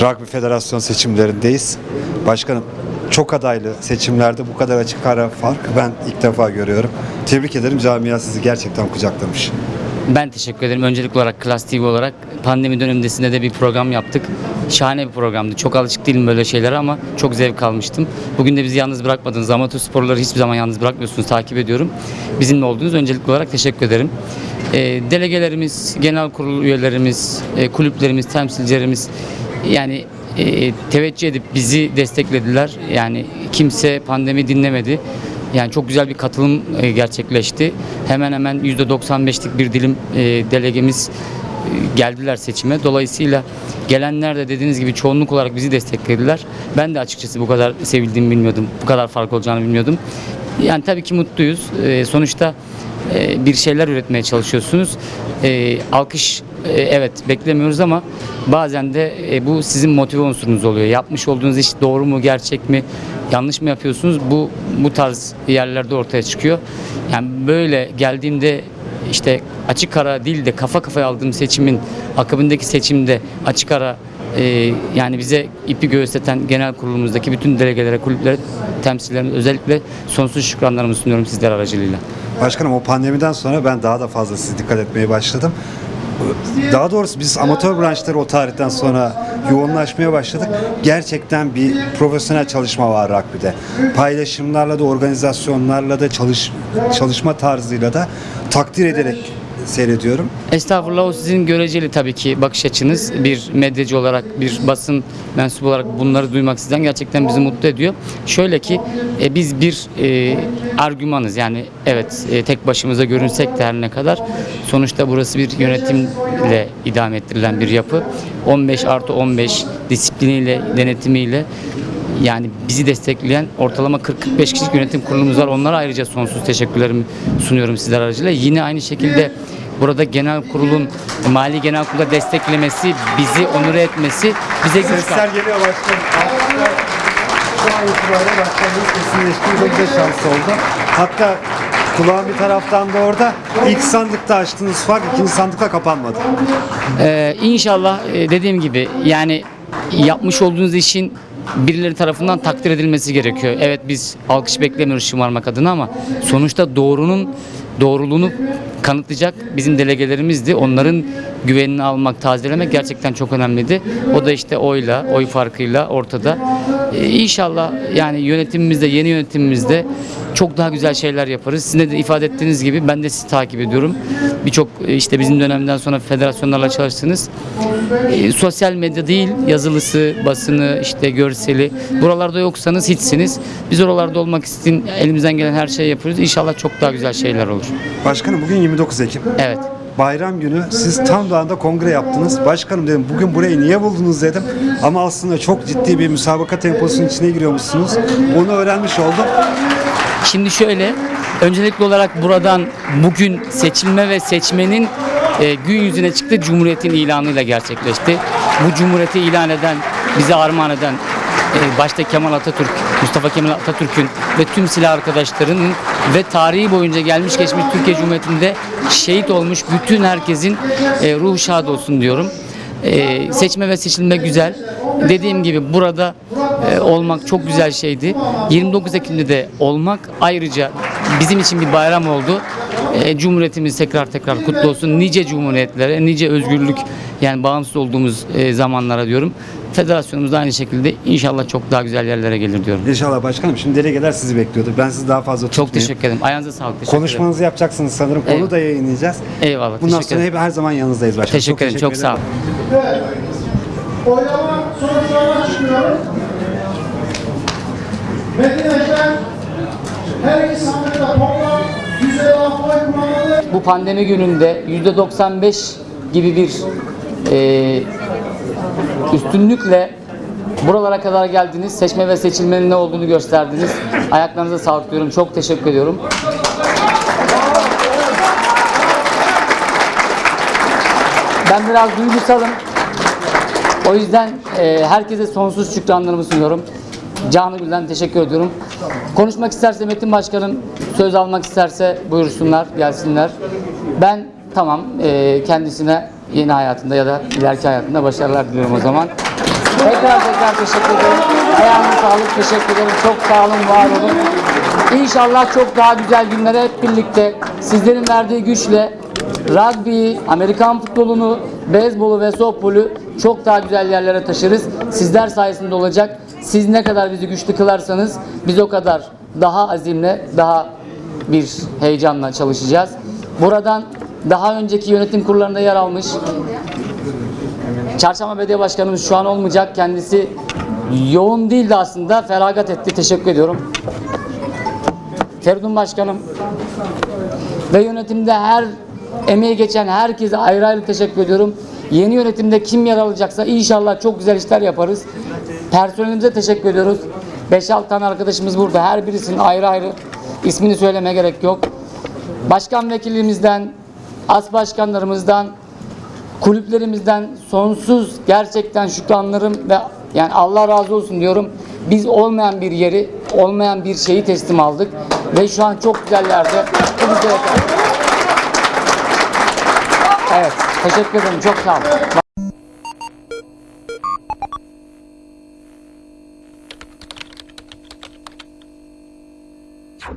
Rugby Federasyon seçimlerindeyiz. Başkanım çok adaylı seçimlerde bu kadar açık ara fark ben ilk defa görüyorum. Tebrik ederim camia sizi gerçekten kucaklamış. Ben teşekkür ederim. Öncelikli olarak Klas TV olarak pandemi dönemindesinde de bir program yaptık. Şahane bir programdı. Çok alışık değilim böyle şeylere ama çok zevk almıştım. Bugün de bizi yalnız bırakmadınız. Amatör sporları hiçbir zaman yalnız bırakmıyorsunuz. Takip ediyorum. Bizimle olduğunuz öncelikli olarak teşekkür ederim. Ee, delegelerimiz, genel kurul üyelerimiz, e, kulüplerimiz, temsilcilerimiz yani e, teveccüh edip bizi desteklediler. Yani kimse pandemi dinlemedi. Yani çok güzel bir katılım e, gerçekleşti. Hemen hemen %95'lik bir dilim e, delegemiz e, geldiler seçime. Dolayısıyla gelenler de dediğiniz gibi çoğunluk olarak bizi desteklediler. Ben de açıkçası bu kadar sevildiğimi bilmiyordum. Bu kadar fark olacağını bilmiyordum. Yani tabii ki mutluyuz. E, sonuçta e, bir şeyler üretmeye çalışıyorsunuz. Alkış evet beklemiyoruz ama bazen de e, bu sizin motive unsurunuz oluyor. Yapmış olduğunuz iş doğru mu, gerçek mi, yanlış mı yapıyorsunuz? Bu bu tarz yerlerde ortaya çıkıyor. Yani böyle geldiğimde işte açık ara değil de kafa kafaya aldığım seçimin akabindeki seçimde açık ara e, yani bize ipi göğüsleten genel kurulumuzdaki bütün delegelere, kulüplere, temsilcilerime özellikle sonsuz şükranlarımı sunuyorum sizler aracılığıyla. Başkanım o pandemiden sonra ben daha da fazla size dikkat etmeye başladım. Daha doğrusu biz amatör branşları o tarihten sonra yoğunlaşmaya başladık. Gerçekten bir profesyonel çalışma var rugby'de. Paylaşımlarla da organizasyonlarla da çalış, çalışma tarzıyla da takdir ederek seyrediyorum. Estağfurullah o sizin göreceli tabii ki bakış açınız. Bir medyacı olarak, bir basın mensubu olarak bunları duymak sizden gerçekten bizi mutlu ediyor. Şöyle ki e, biz bir e, argümanız yani evet e, tek başımıza görünsek de her ne kadar sonuçta burası bir yönetimle idame ettirilen bir yapı. 15 artı 15 disipliniyle, denetimiyle yani bizi destekleyen ortalama 40-45 kişilik yönetim kurulumuz var. Onlara ayrıca sonsuz teşekkürlerimi sunuyorum sizler aracılığıyla. Yine aynı şekilde burada genel kurulun mali genel kurula desteklemesi, bizi onure etmesi bize güç Sesler geliyor başkanım. Şu an itibariyle başkanımız kesinleşti. Çok güzel şans oldu. Hatta kulağın bir taraftan da orada ilk sandıkta açtığınız fark ikinci sandıkta kapanmadı. Ee, inşallah e, dediğim gibi yani yapmış olduğunuz işin birileri tarafından takdir edilmesi gerekiyor. Evet biz alkış beklemiyoruz şımarmak adına ama sonuçta doğrunun doğruluğunu kanıtlayacak bizim delegelerimizdi. Onların güvenini almak, tazelemek gerçekten çok önemliydi. O da işte oyla, oy farkıyla ortada. Ee, inşallah yani yönetimimizde, yeni yönetimimizde çok daha güzel şeyler yaparız. Sizin de ifade ettiğiniz gibi ben de sizi takip ediyorum. Birçok e, işte bizim dönemden sonra federasyonlarla çalıştınız. E, sosyal medya değil, yazılısı, basını, işte görseli. Buralarda yoksanız hiçsiniz. Biz oralarda olmak için elimizden gelen her şeyi yapıyoruz. İnşallah çok daha güzel şeyler olur. Başkanım bugün 29 Ekim. Evet. Bayram günü siz tam da anda kongre yaptınız. Başkanım dedim bugün burayı niye buldunuz dedim. Ama aslında çok ciddi bir müsabaka temposunun içine giriyormuşsunuz. Onu öğrenmiş oldum. Şimdi şöyle, öncelikli olarak buradan bugün seçilme ve seçmenin e, gün yüzüne çıktı Cumhuriyet'in ilanıyla gerçekleşti. Bu Cumhuriyeti ilan eden, bize armağan eden e, başta Kemal Atatürk, Mustafa Kemal Atatürk'ün ve tüm silah arkadaşlarının ve tarihi boyunca gelmiş geçmiş Türkiye Cumhuriyeti'nde şehit olmuş bütün herkesin e, ruhu şad olsun diyorum. E, seçme ve seçilme güzel. Dediğim gibi burada e, olmak çok güzel şeydi. 29 Ekim'de de olmak ayrıca bizim için bir bayram oldu. E, Cumhuriyetimiz tekrar tekrar kutlu olsun. Nice cumhuriyetlere, nice özgürlük yani bağımsız olduğumuz e, zamanlara diyorum. Federasyonumuz da aynı şekilde inşallah çok daha güzel yerlere gelir diyorum. İnşallah başkanım. Şimdi delegeler sizi bekliyordu. Ben sizi daha fazla Çok tutmayayım. teşekkür ederim. Ayağınıza sağlık. Teşekkür ederim. Konuşmanızı yapacaksınız sanırım. Onu Eyvallah. da yayınlayacağız. Eyvallah. Bundan teşekkür sonra ederim. hep her zaman yanınızdayız başkanım. Teşekkür ederim. Çok sağ olun. Oylama sonuçlarına çıkıyorum. Medine'den her iki sandıkta toplam 156 oy kullanıldı. bu pandemi gününde %95 gibi bir e, üstünlükle buralara kadar geldiniz. Seçme ve seçilmenin ne olduğunu gösterdiniz. Ayaklarınıza sağlık diyorum. Çok teşekkür ediyorum. Ben biraz duygusalım. O yüzden e, herkese sonsuz şükranlarımı sunuyorum. Canı gülden teşekkür ediyorum. Konuşmak isterse Metin Başkanım söz almak isterse buyursunlar, gelsinler. Ben tamam e, kendisine yeni hayatında ya da ileriki hayatında başarılar diliyorum o zaman. Tekrar tekrar teşekkür ederim. Ayağınıza sağlık. Teşekkür ederim. Çok sağ olun, var olun. İnşallah çok daha güzel günlere hep birlikte sizlerin verdiği güçle rugby, Amerikan futbolunu, beyzbolu ve softbolu çok daha güzel yerlere taşırız. Sizler sayesinde olacak. Siz ne kadar bizi güçlü kılarsanız biz o kadar daha azimle, daha bir heyecanla çalışacağız. Buradan daha önceki yönetim kurullarında yer almış Çarşamba Belediye Başkanımız şu an olmayacak. Kendisi yoğun değildi aslında. Feragat etti. Teşekkür ediyorum. Feridun Başkanım ve yönetimde her emeği geçen herkese ayrı ayrı teşekkür ediyorum. Yeni yönetimde kim yer alacaksa inşallah çok güzel işler yaparız. Personelimize teşekkür ediyoruz. 5-6 tane arkadaşımız burada. Her birisinin ayrı ayrı ismini söylemeye gerek yok. Başkan vekilimizden, as başkanlarımızdan, kulüplerimizden sonsuz gerçekten şükranlarım ve yani Allah razı olsun diyorum. Biz olmayan bir yeri, olmayan bir şeyi teslim aldık ve şu an çok güzel yerde. Bu bize yeter. Evet, teşekkür ederim. Çok sağ olun.